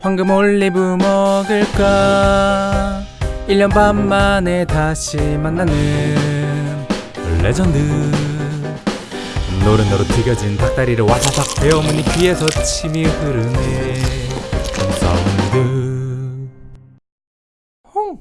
황금 올리브 먹을까? 1년 반 만에 다시 만나는 레전드. 노릇노릇 튀겨진 닭다리를 와사삭 베어무니 귀에서 침이 흐르네 사운드 홍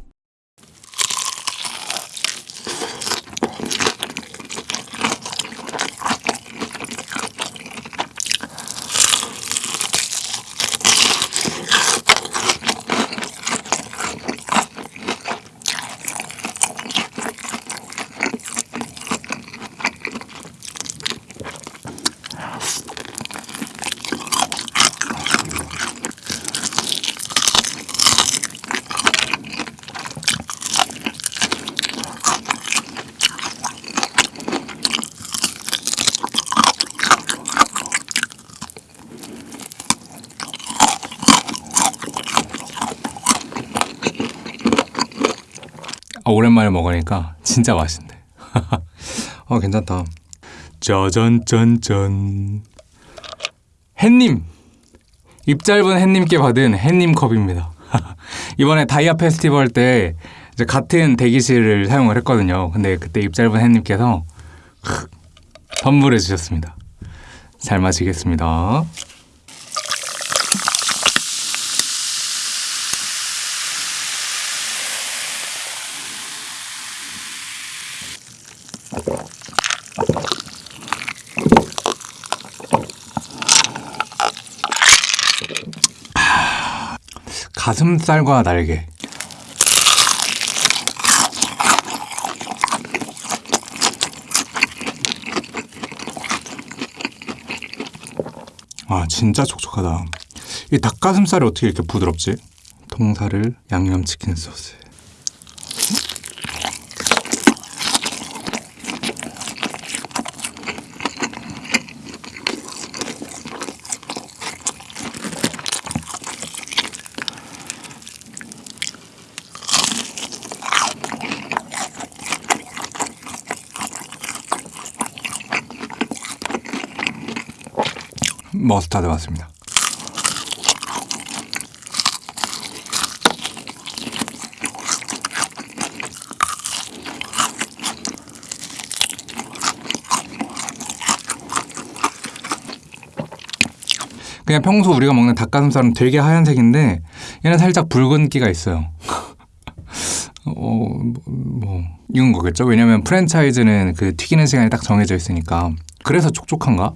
아, 오랜만에 먹으니까 진짜 맛있네. 어, 괜찮다. 짜잔, 짠짠. 햇님! 입 짧은 햇님께 받은 햇님 컵입니다. 이번에 다이아 페스티벌 때 이제 같은 대기실을 사용을 했거든요. 근데 그때 입 짧은 햇님께서 선물해 주셨습니다. 잘 마시겠습니다. 가슴살과 날개. 아, 진짜 촉촉하다. 이 닭가슴살이 어떻게 이렇게 부드럽지? 통살을 양념치킨 소스 머스타드 맞습니다. 그냥 평소 우리가 먹는 닭가슴살은 되게 하얀색인데 얘는 살짝 붉은기가 있어요. 어, 뭐, 뭐 이건 거겠죠? 왜냐면 프랜차이즈는 그 튀기는 시간이 딱 정해져 있으니까 그래서 촉촉한가?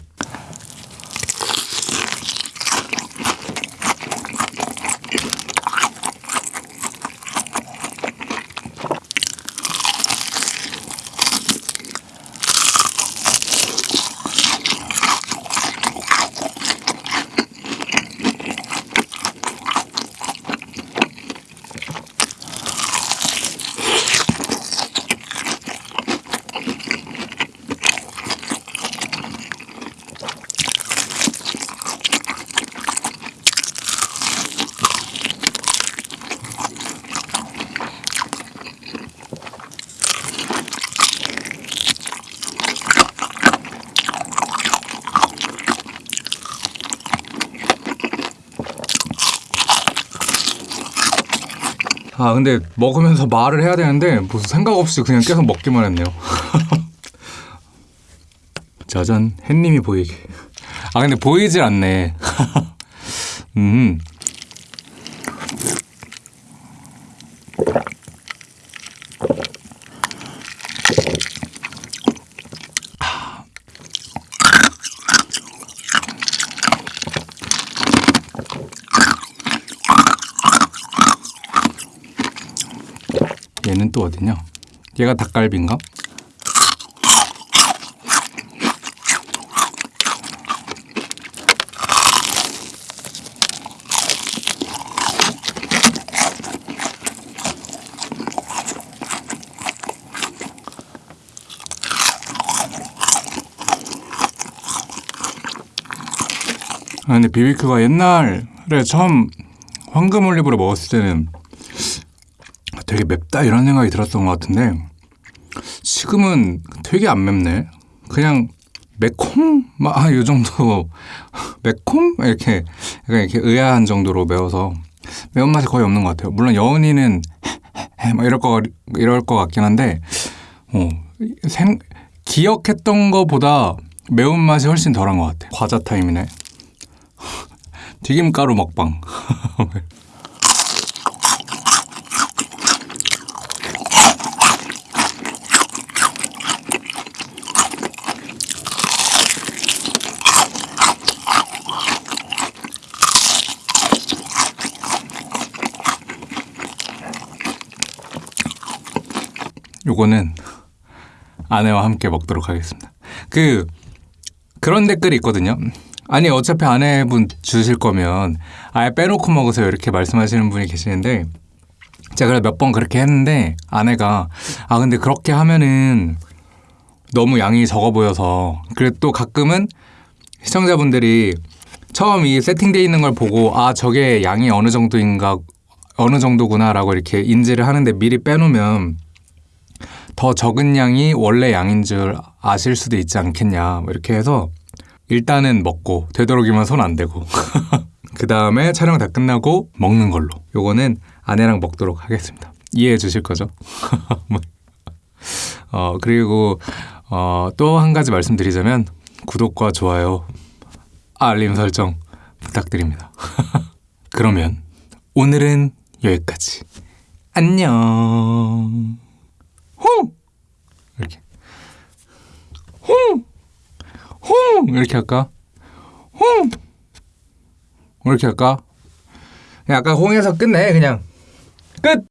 아 근데 먹으면서 말을 해야 되는데 무슨 생각 없이 그냥 계속 먹기만 했네요. 짜잔 햇님이 보이게. 아 근데 보이질 않네. 음. 얘는 또 어디냐? 얘가 닭갈비인가? 아, 근데 비비큐가 옛날에 처음 황금 올리브를 먹었을 때는 되게 맵다 이런 생각이 들었던 것 같은데 지금은 되게 안 맵네. 그냥 매콤 막요 정도 매콤 이렇게 약간 이렇게 의아한 정도로 매워서 매운맛이 거의 없는 것 같아요. 물론 여운이는 막 이럴 거 이럴 것 같긴 한데 어, 생, 기억했던 것보다 매운맛이 훨씬 덜한 것 같아요. 과자 타임이네. 튀김가루 먹방. 요거는 아내와 함께 먹도록 하겠습니다. 그 그런 댓글이 있거든요. 아니 어차피 아내분 주실 거면 아예 빼놓고 먹으세요 이렇게 말씀하시는 분이 계시는데 제가 몇 번 그렇게 했는데 아내가 아 근데 그렇게 하면은 너무 양이 적어 보여서 그리고 또 가끔은 시청자분들이 처음 이 세팅돼 있는 걸 보고 아 저게 양이 어느 정도인가 어느 정도구나라고 이렇게 인지를 하는데 미리 빼놓으면 더 적은 양이 원래 양인 줄 아실 수도 있지 않겠냐. 뭐 이렇게 해서 일단은 먹고 되도록이면 손 안 대고. 그 다음에 촬영 다 끝나고 먹는 걸로. 요거는 아내랑 먹도록 하겠습니다. 이해해 주실 거죠? 어 그리고 어, 또 한 가지 말씀드리자면 구독과 좋아요 알림 설정 부탁드립니다. 그러면 오늘은 여기까지. 안녕 홍 이렇게 홍! 홍! 이렇게 할까? 홍! 이렇게 할까? 그냥 아까 홍에서 끝내 그냥 끝!